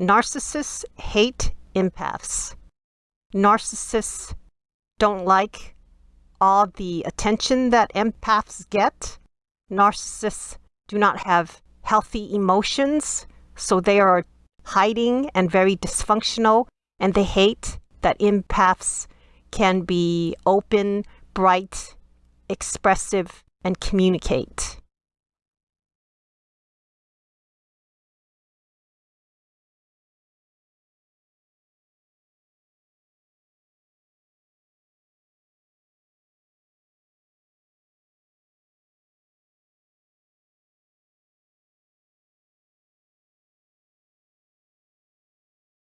Narcissists hate empaths. Narcissists don't like all the attention that empaths get. Narcissists do not have healthy emotions, so they are hiding and very dysfunctional, and they hate that empaths can be open, bright, expressive, and communicate.